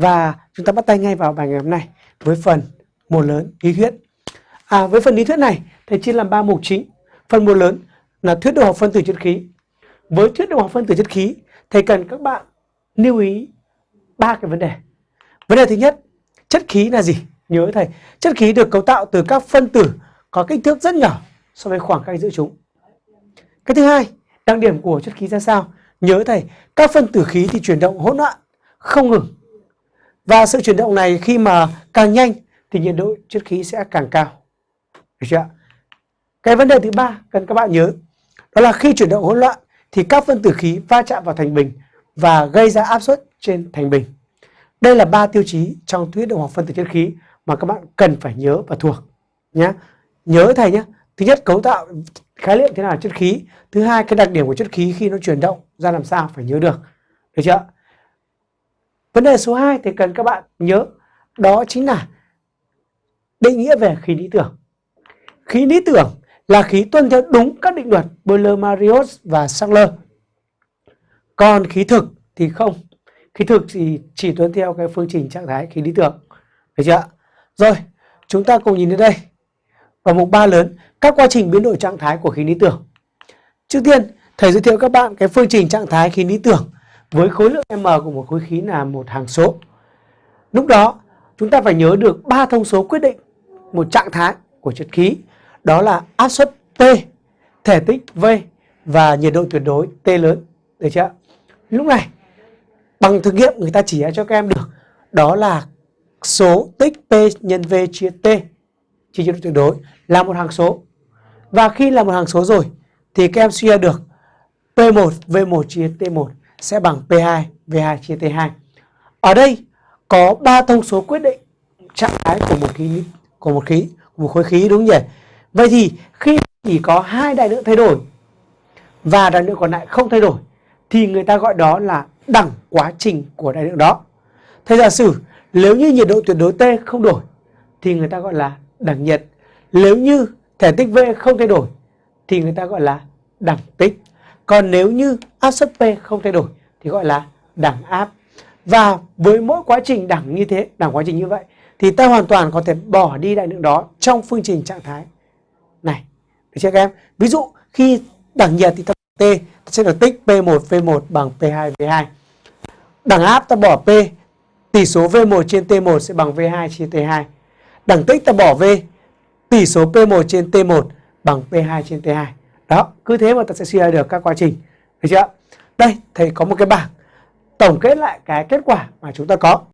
Và chúng ta bắt tay ngay vào bài ngày hôm nay với phần một lớn lý thuyết. À, với phần lý thuyết này, thầy chia làm ba mục chính. Phần một lớn là thuyết độ học phân tử chất khí. Với thuyết độ học phân tử chất khí, thầy cần các bạn lưu ý ba cái vấn đề. Vấn đề thứ nhất, chất khí là gì? Nhớ thầy, chất khí được cấu tạo từ các phân tử có kích thước rất nhỏ so với khoảng cách giữa chúng. Cái thứ hai, đặc điểm của chất khí ra sao? Nhớ thầy, các phân tử khí thì chuyển động hỗn loạn, không ngừng. Và sự chuyển động này khi mà càng nhanh thì nhiệt độ chất khí sẽ càng cao. Được chưa? Cái vấn đề thứ ba cần các bạn nhớ, đó là khi chuyển động hỗn loạn thì các phân tử khí va chạm vào thành bình và gây ra áp suất trên thành bình. Đây là ba tiêu chí trong thuyết động học phân tử chất khí mà các bạn cần phải nhớ và thuộc nhé. Nhớ thầy nhé. Thứ nhất, cấu tạo khái niệm thế nào là chất khí. Thứ hai, cái đặc điểm của chất khí khi nó chuyển động ra làm sao phải nhớ được. Được chưa? Vấn đề số 2 thì cần các bạn nhớ đó chính là định nghĩa về khí lý tưởng. Khí lý tưởng là khí tuân theo đúng các định luật boyle- marius và Sackler. Còn khí thực thì không. Khí thực thì chỉ tuân theo cái phương trình trạng thái khí lý tưởng. Được chưa? Rồi, chúng ta cùng nhìn đến đây. Vào mục 3 lớn, các quá trình biến đổi trạng thái của khí lý tưởng. Trước tiên, thầy giới thiệu các bạn cái phương trình trạng thái khí lý tưởng với khối lượng m của một khối khí là một hàng số. Lúc đó, chúng ta phải nhớ được ba thông số quyết định một trạng thái của chất khí. Đó là áp suất t thể tích V và nhiệt độ tuyệt đối T lớn. Được chưa? Lúc này, bằng thực nghiệm người ta chỉ ra cho các em được đó là số tích P nhân V chia T chia nhiệt độ tuyệt đối là một hàng số. Và khi là một hàng số rồi thì các em suy ra được P1 V1 chia T1 sẽ bằng P2 V2 chia T2. Ở đây có ba thông số quyết định trạng thái của một khí, của một khí, của một khối khí, đúng nhỉ? Vậy thì khi chỉ có hai đại lượng thay đổi và đại lượng còn lại không thay đổi, thì người ta gọi đó là đẳng quá trình của đại lượng đó. Thế giả sử, nếu như nhiệt độ tuyệt đối T không đổi, thì người ta gọi là đẳng nhiệt. Nếu như thể tích V không thay đổi, thì người ta gọi là đẳng tích. Còn nếu như áp suất P không thay đổi thì gọi là đẳng áp. Và với mỗi quá trình đẳng như thế, đẳng quá trình như vậy thì ta hoàn toàn có thể bỏ đi đại lượng đó trong phương trình trạng thái này. Được chưa các em? Ví dụ khi đẳng nhiệt thì ta T ta sẽ được tích P1 V1 bằng P2 V2. Đẳng áp ta bỏ P, tỷ số V1 trên T1 sẽ bằng V2 trên T2. Đẳng tích ta bỏ V, tỷ số P1 trên T1 bằng P2 trên T2. Đó, cứ thế mà ta sẽ suy ra được các quá trình. Được chưa? Đây, thầy có một cái bảng tổng kết lại cái kết quả mà chúng ta có.